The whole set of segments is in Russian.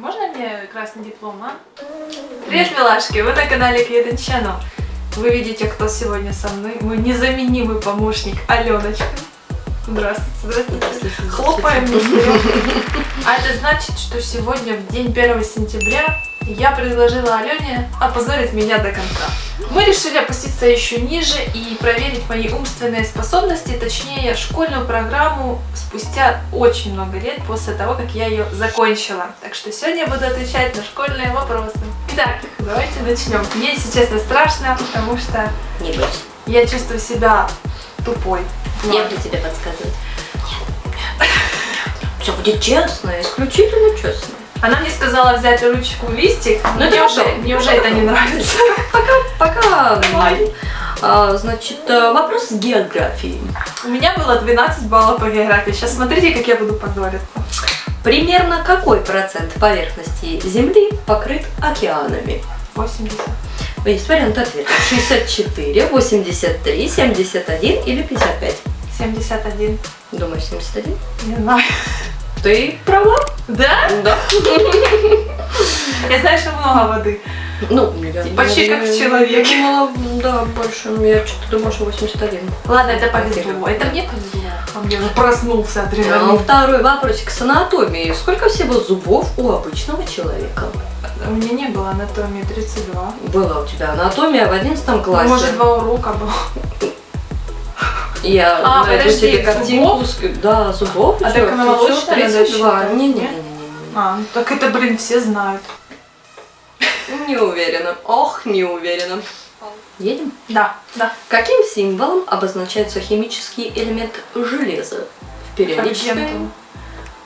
Можно мне красный диплом, а? Привет, милашки! Вы на канале Кьюден Channel. Вы видите, кто сегодня со мной. Мой незаменимый помощник Аленочка. Здравствуйте, здравствуйте. Хлопаем вместе. А это значит, что сегодня, в день 1 сентября, я предложила Алене опозорить меня до конца. Мы решили опуститься еще ниже и проверить мои умственные способности, точнее школьную программу спустя очень много лет после того, как я ее закончила. Так что сегодня я буду отвечать на школьные вопросы. Итак, давайте начнем. Мне, если честно, страшно, потому что Не бойся. я чувствую себя тупой. Я буду тебе подсказывать. Все будет честно, исключительно честно. Она мне сказала взять ручку листик, но мне, уже, мне уже это не нравится. Пока, пока. А, значит, э, вопрос с географии. У меня было 12 баллов по географии. Сейчас смотрите, как я буду позориться. Примерно какой процент поверхности Земли покрыт океанами? 80. Есть варианты ответа. 64, 83, 71 или 55? 71. Думаешь, 71? Не знаю. Ты права? Да? Да. Я знаю, что много воды. Ну, я Почти как в человеке. Я думала, да, больше. Я что-то думала, что 81. Ладно, это повезло. Это мне повезло. А мне уже проснулся А, адреналин. Второй вопросик с анатомией. Сколько всего зубов у обычного человека? У меня не было анатомии 32. Была у тебя анатомия в 11 классе. Ну, может, два урока было. Я А, найду подожди, тебе картинку. зубов? Да, зубов. А так молочная всё, надо 32. считать, Не-не-не. нет? А, ну так это, блин, все знают. Не уверена. Ох, не уверена. Едем? Да, да. Каким символом обозначается химический элемент железа? В периодической...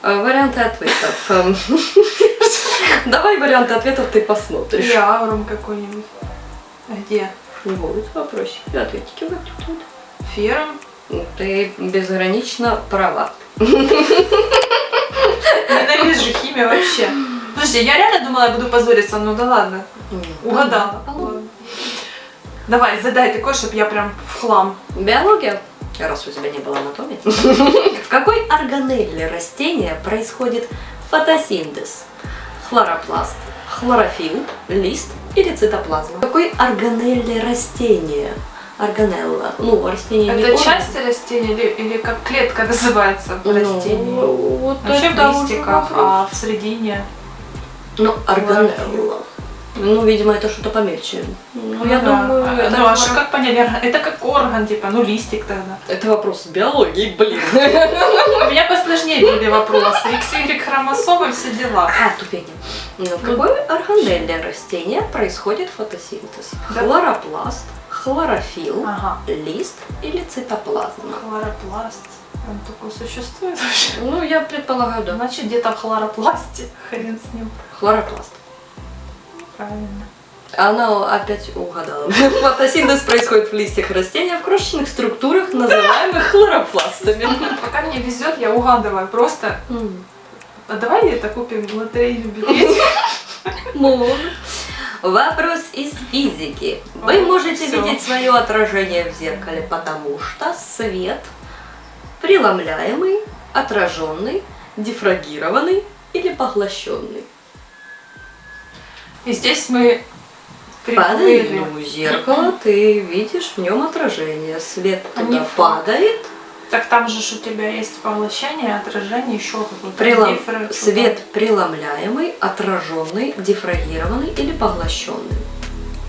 Э, Варианты ответов. Эм, Давай варианты ответов ты посмотришь. Или аурум какой-нибудь. Где? Вот вопросики, ответики вот тут Ферм? Ты безгранично права. Ненавижу химию вообще. Слушай, я реально думала, я буду позориться, ну да ладно. Угадала. Давай, задай такой, чтобы я прям в хлам. Биология. Раз у тебя не было анатомии. В какой органелле растения происходит фотосинтез? Хлоропласт, хлорофилл, лист или цитоплазма? В какой органелле растения? Органелла. Ну, растение не Это орган. часть растения или, или как клетка называется в растении? Ну, вот Вообще в листиках, а в середине? Ну, органелла. Ну, видимо, это что-то помельче. Ну, я да. думаю, А, это, Ну, а что как понять? Это как орган, типа, ну листик тогда. это вопрос биологии, блин. У меня посложнее были вопросы. XY хромосомы, все дела. А, тупение. Ну, в какой органелле растения происходит фотосинтез? Хлоропласт, хлорофилл, Ага. лист или цитоплазма? Хлоропласт. Он такой существует вообще? Ну, я предполагаю, да. Значит, где-то в хлоропласте. Хрен с ним. Хлоропласт. Правильно. Она опять угадала. Фотосинтез происходит в листьях растения в крошечных структурах, называемых хлоропластами. Пока мне везет, я угадываю. Просто, а давай это купим лотерейный билет. Можно. Вопрос из физики. Вы О, можете всё. видеть свое отражение в зеркале, потому что свет преломляемый, отраженный, дифрагированный или поглощенный. И здесь мы Падает ну, зеркало, ты видишь в нем отражение. Свет А туда падает, Так там же у тебя есть поглощение, отражение, еще какой-то прелом- дифры- свет преломляемый, отраженный, дифрагированный или поглощенный.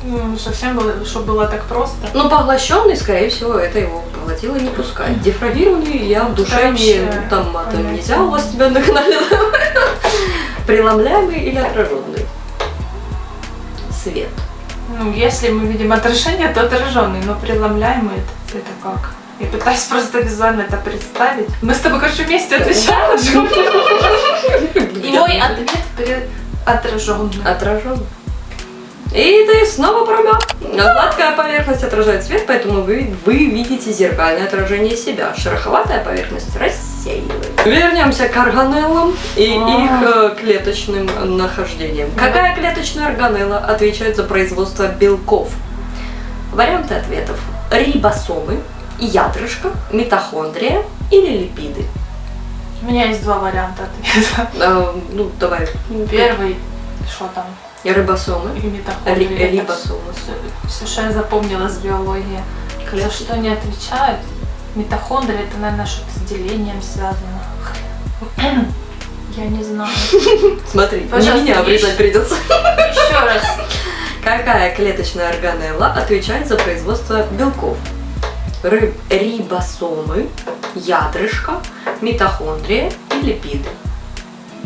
Ну, совсем было, чтобы было так просто. Ну, поглощенный, скорее всего, это его поглотило не пускать. Дифрагированный я в душе не... Там матом понятно. нельзя у вас тебя на канале. Преломляемый или отраженный? Свет. Ну, если мы видим отражение, то отраженный, но преломляемый это, это как? Я пытаюсь просто визуально это представить. Мы с тобой, короче, вместе отвечаем. И мой ответ отраженный. Отраженный. И ты снова права. Гладкая поверхность отражает свет, поэтому вы, вы видите зеркальное отражение себя. Шероховатая поверхность рассеивает. Вернемся к органеллам и А. их э, клеточным нахождениям. Какая клеточная органелла отвечает за производство белков? Варианты ответов. Рибосомы, ядрышко, митохондрия или липиды. У меня есть два варианта ответа. А, ну, давай. Первый, что там, Рибосомы. и это рибосомы. Все, что я запомнила с биологии. За Клетки. что они отвечают? Митохондрии это, наверное, что-то с делением связано. Я не знаю. Смотри, Пожалуйста, не меня обрезать придется. Еще раз. Какая клеточная органелла отвечает за производство белков? Ры- рибосомы, ядрышко, митохондрия и липиды.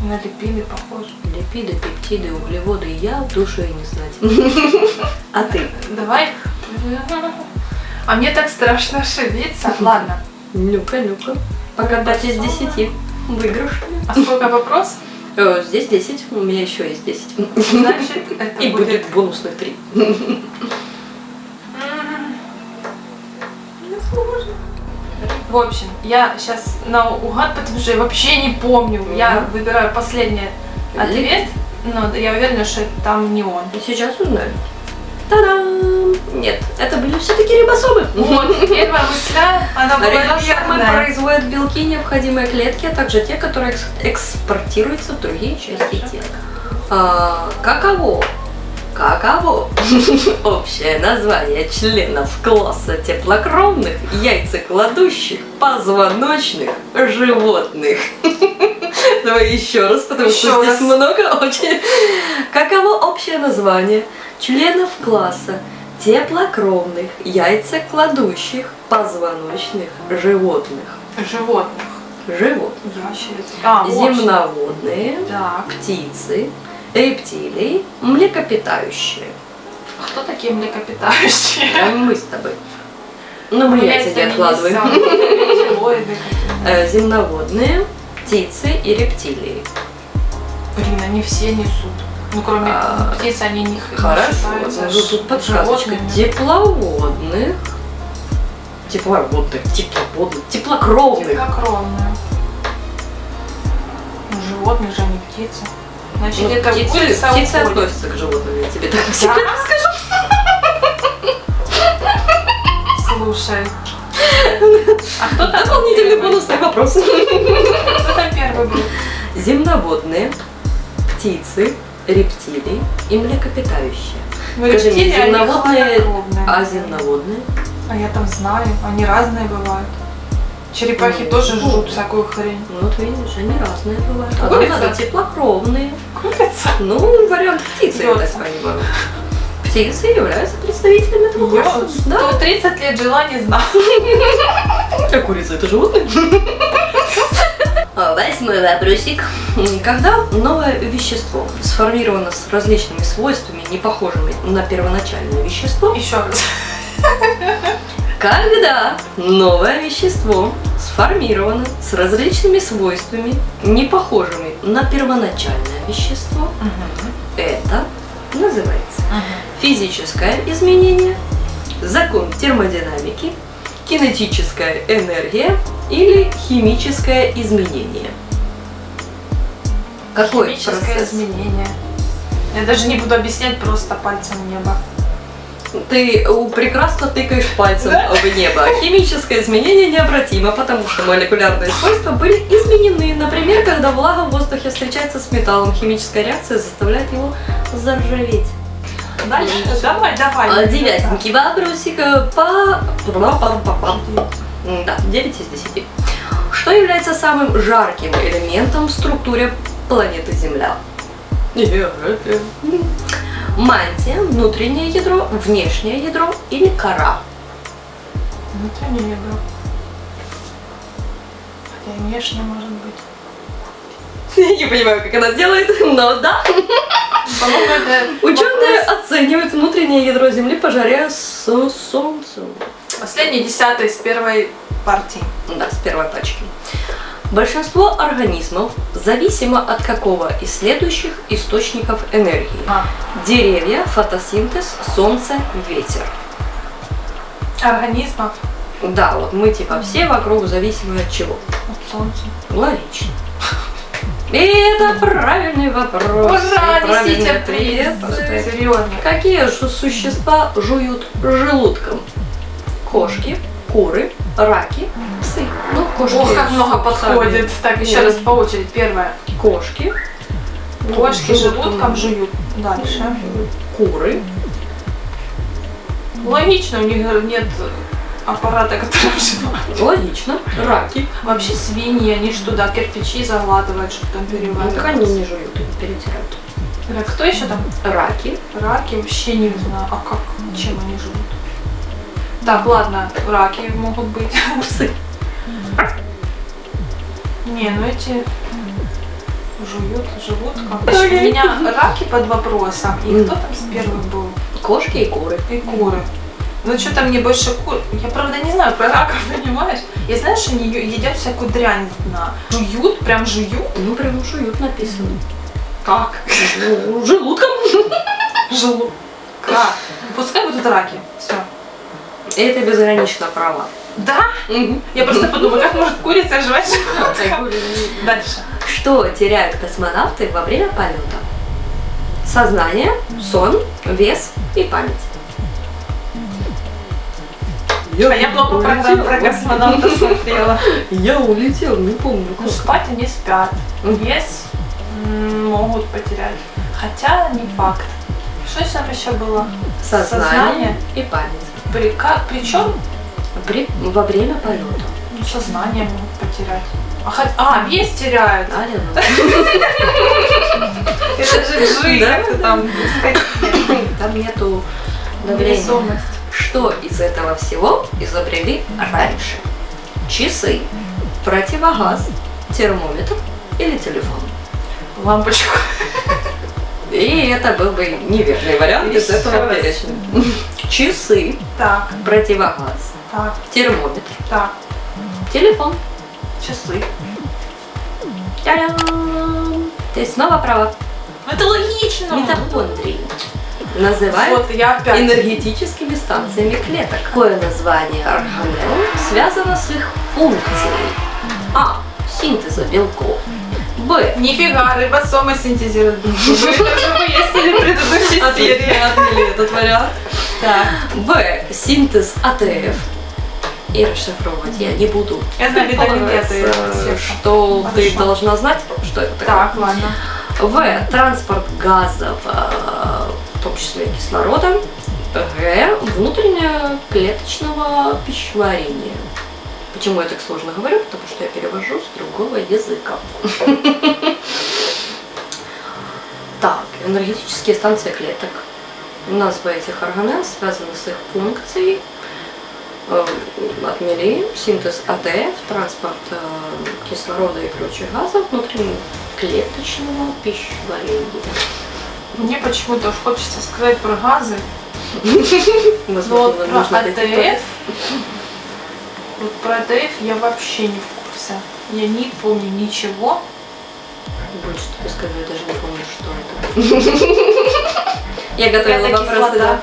На липиды похоже. Липиды, пептиды, углеводы я в душе и не знать. А ты? Давай. А мне так страшно ошибиться. Ладно. Ну-ка, ну-ка. Покатать из. 10. Выигрыш. А сколько вопрос? Э, Здесь 10, у меня еще есть 10. Значит, это И будет... будет бонусных 3. В общем, я сейчас наугад, потому что я вообще не помню. Я выбираю последний ответ, но я уверена, что там не он. И сейчас узнаем. Та-дам! Нет, это были все-таки рибосомы. Вот, первая мысля, она была Рибосомы производят белки, необходимые клетке, а также те, которые экс- экспортируются в другие части тела. А, каково? Каково? Общее название членов класса теплокровных, яйцекладущих, позвоночных животных. Давай еще раз, потому что Еще здесь раз. много очень. Каково общее название членов класса теплокровных, яйцекладущих, позвоночных животных? Животных. Животных. Ящерицы. А. Земноводные, Так. птицы, рептилии, млекопитающие. А Кто такие млекопитающие? А мы с тобой. Ну, мы яйца не откладываем. Э, Земноводные, птицы и рептилии. Блин, они все несут. Ну, кроме А, птиц, они не Хорошо, ну, тут подсказочка. Тепловодных, тепловодных, тепловодных, теплокровных. Теплокровные. Ну, животные же, они птицы. Значит, Ну, это птицы, курица птицы относятся к животным, я тебе так Да? всегда скажу. Слушай. А кто там Дополнительный бонусный вопрос. Кто там первый был? Земноводные, птицы, рептилии и млекопитающие. Ну, Скажи мне, рептилии, они земноводные. А земноводные? А я там знаю, они разные бывают. Черепахи Ну, тоже жрут всякую хрень. Ну, вот видишь, они разные бывают. А нам Курица? надо теплокровные. Курица? Ну, вариант птицы, я так понимаю. Птицы являются представителями этого Я класса. Да. 130 лет жила, не знала. А курица это животное? Восьмой вопросик. Когда новое вещество сформировано с различными свойствами, не похожими на первоначальное вещество, Еще раз. Когда новое вещество сформировано с различными свойствами, не похожими на первоначальное вещество, это называется физическое изменение, закон термодинамики, кинетическая энергия или химическое изменение. Какой Химическое процесс? изменение. Я даже не буду объяснять, просто пальцем небо. Ты прекрасно тыкаешь пальцем в небо. Химическое изменение необратимо, потому что молекулярные свойства были изменены. Например, когда влага в воздухе встречается с металлом, химическая реакция заставляет его заржаветь. Дальше. Давай, давай. А, Девятенький вопросик э, по... Да, 9 из 10. Что является самым жарким элементом в структуре планеты Земля? Мантия, внутреннее ядро, внешнее ядро или кора? Внутреннее ядро. Хотя и внешнее может быть. Я не понимаю, как она делает, но да. Ученые оценивают внутреннее ядро Земли по жаре с Солнцем. Последний десятый из первой партии. Да, с первой пачки. Большинство организмов зависимо от какого из следующих источников энергии? А, Деревья, фотосинтез, солнце, ветер. организмов Да, вот мы типа все вокруг зависимы от чего? от солнца. Логично. И это правильный вопрос. Ура, несите приз. Серьезно. Какие же существа жуют желудком? Кошки, куры, раки, псы. Ну, кошки. Ох, как много подходит. Так, еще раз по очереди. Первое. Кошки. Кошки Ну, желудком жуют. Дальше. Куры. Логично, у них нет аппарата, который вживает. Логично. Раки. Вообще свиньи, они ж туда кирпичи заглатывают, чтобы там Ну, переваривать. так они не жуют, они перетирают. Так, кто еще там? Раки. Раки вообще не знаю. А как? Чем они живут? Так, ладно, раки могут быть. Псы. Не, ну эти жуют, живут как. У меня раки под вопросом. И кто там с первым был? Кошки и куры. И куры. Ну что-то мне больше кур. Я правда не знаю про раков, понимаешь? Я знаю, что они едят всякую дрянь с дна. Жуют, прям жуют. Ну, прям жуют написано. Как? Ну, желудком. Желудок. Как? Пускай будут раки. Все. Это безгранично право. Да? Я просто подумала, как может курица жевать желудком? Дальше. Что теряют космонавты во время полета? Сознание, сон, вес и память. А я много программ про космонавта смотрела. Я улетел, не помню. Ну, спать они спят. Вес могут потерять. Хотя не факт. Что там еще было? Сознание и память. При, как, причем При, во время полета. ну, сознание могут потерять. А, хот- а, вес теряют. Аля, Это же жизнь, Да, как-то там там нету давления. Что из этого всего изобрели раньше? Часы, противогаз, термометр или телефон? Лампочку. И это был бы неверный вариант из этого перечня. Часы, Так, противогаз, так, термометр, так. телефон. Часы. Та-дам! Ты снова права. Это логично. Митохондрии называют Вот я опять. энергетическими станциями клеток. Какое название органелл связано с их функцией? А. Синтеза белков. Б. Нифига, рибосомы синтезируют белки. Вы это выяснили в предыдущей серии. этот вариант. Так. Б. Синтез АТФ. И расшифровывать я не буду. Знаю витамин D, это что ты должна знать, что это такое. Так, ладно. В. Транспорт газов, э, в том числе кислорода. Г. Внутреннее клеточного пищеварения. Почему я так сложно говорю? Потому что я перевожу с другого языка. Так, энергетические станции клеток. Название этих органелл связана с их функцией. Э, Отмели синтез АТФ, транспорт э, кислорода и прочих газов внутриклеточного пищеварения. Мне почему-то хочется сказать про газы. Но Возможно, вот про нужно. АТФ, вот про АТФ я вообще не в курсе. Я не помню ничего. Больше тебе скажу, я даже не помню, что это. Я готовила вопросы, да.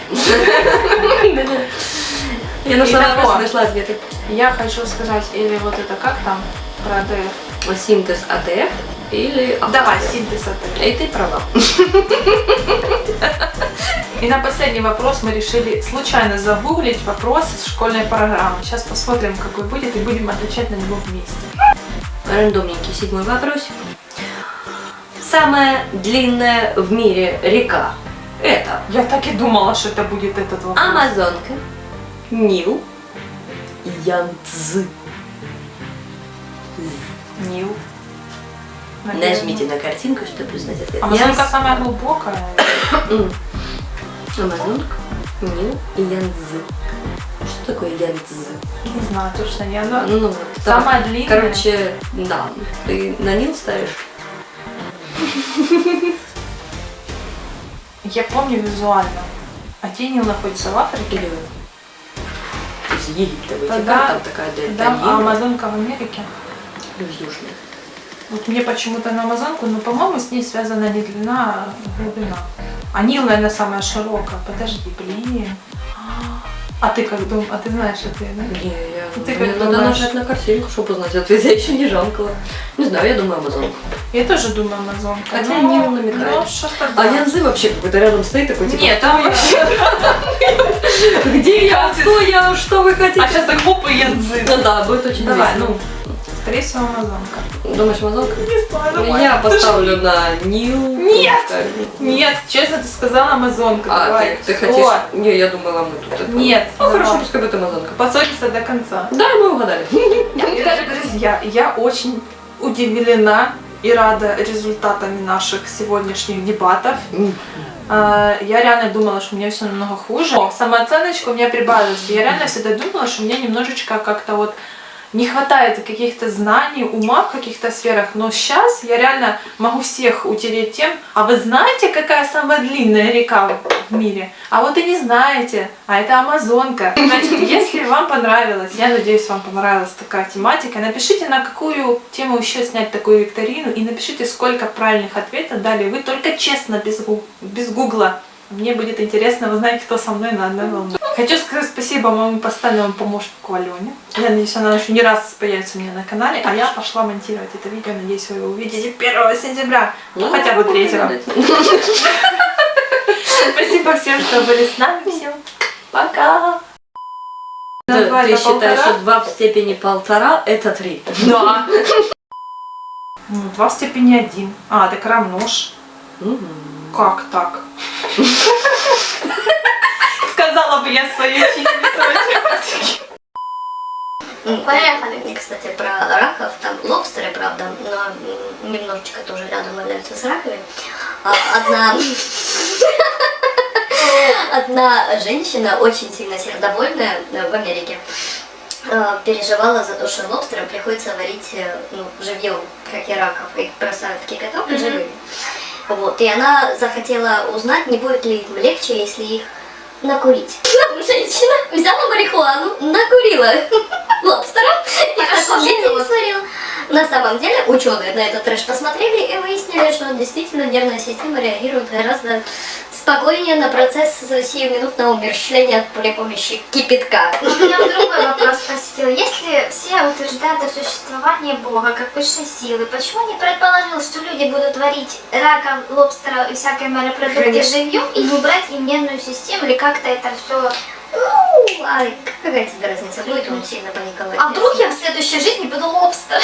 Я нашла ответы. Я хочу сказать, или вот это как там про АТФ? Синтез АТФ или Давай, синтез АТФ. И ты права. И на последний вопрос мы решили случайно загуглить вопрос из школьной программы. Сейчас посмотрим, какой будет, и будем отвечать на него вместе. Рандомненький седьмой вопросик. Самая длинная в мире река – это Я так и думала, что это будет этот вопрос. Амазонка, Нил, Янцзы. Нил. Наверное. Нажмите на картинку, чтобы узнать ответ. Амазонка Я самая глубокая. Амазонка, Нил и Янцзы. Что такое Янцзы? Не знаю, точно не она. Ну, вот, Самая так. длинная. Короче, да. Ты на Нил ставишь? Я помню визуально. А где Нил находится в Африке? Или из Египта вытекает, Тогда- там такая дельта Да, а. Амазонка в Америке. Или в Южной. Вот мне почему-то на Амазонку, но, по-моему, с ней связана не длина, а глубина. А Нил, наверное, самая широкая. Подожди, блин. А ты как думаешь? А ты знаешь ответ, да? Не, я... Ты мне как надо думаешь? нажать на картинку, чтобы узнать ответ. Я еще не жалкала. Не знаю, я думаю Амазонка. Я тоже думаю Амазонка. Хотя но- Нил намекает. Ну, А да. Янзы вообще какой-то рядом стоит такой, типа... Нет, там вообще... Где я? Кто я? Что вы хотите? А сейчас так хоп и янзы. Ну да, будет очень Давай, весело. ну, скорее всего, амазонка. Думаешь, мазонка? Не знаю, Ну, Я поставлю на Нил. Нет! Нет, честно, ты сказала амазонка. А, давай. ты, ты хотишь... Не, я думала, мы тут это... Нет, Ну, хорошо, давай. пускай будет амазонка. Поссориться до конца. Да, мы угадали. Друзья, я очень удивлена и рада результатами наших сегодняшних дебатов. А, Я реально думала, что у меня все намного хуже. Самооценочка у меня прибавилась. Я реально всегда думала, что у меня немножечко как-то вот не хватает каких-то знаний, ума в каких-то сферах. Но сейчас я реально могу всех утереть тем, а вы знаете, какая самая длинная река в мире? А вот и не знаете, а это Амазонка. Значит, если вам понравилось, я надеюсь, вам понравилась такая тематика, напишите, на какую тему еще снять такую викторину, и напишите, сколько правильных ответов дали вы, только честно, без, гу- без гугла. Мне будет интересно узнать, кто со мной на одной волне. Хочу сказать спасибо моему постоянному помощнику Алене. Я надеюсь, она еще не раз появится у меня на канале, а я пошла монтировать это видео. Надеюсь, вы его увидите 1 сентября, ну, хотя бы 3. Спасибо всем, что были с нами. Всем пока. На два Ты считаешь, что 2 в степени полтора это 3? Да. Ну, два в степени один. А, так равно ж. Как так? Сказала бы я своей учительнице. Поехали. Кстати, про раков, там лобстеры, правда, но немножечко тоже рядом валяются с раками. А, Одна... Одна женщина, очень сильно сердобольная э, в Америке, э, переживала за то, что лобстерам приходится варить э, ну, живьем, как и раков, их бросают в кипяток Мгм. живыми. Вот, и она захотела узнать, не будет ли им легче, если их накурить. Женщина взяла марихуану, накурила лобстера и не. На самом деле ученые на этот трэш посмотрели и выяснили, что действительно нервная система реагирует гораздо спокойнее на процесс сиюминутного умерщвления при помощи кипятка. У меня другой вопрос спросил. Если все утверждают о существовании Бога как высшей силы, почему не предположил, что люди будут варить рака, лобстера и всякие морепродукты живьем и не брать им нервную систему или как-то это все... Ну, а какая тебе разница, будет он сильно паниковать? А вдруг я в следующей жизни буду лобстер?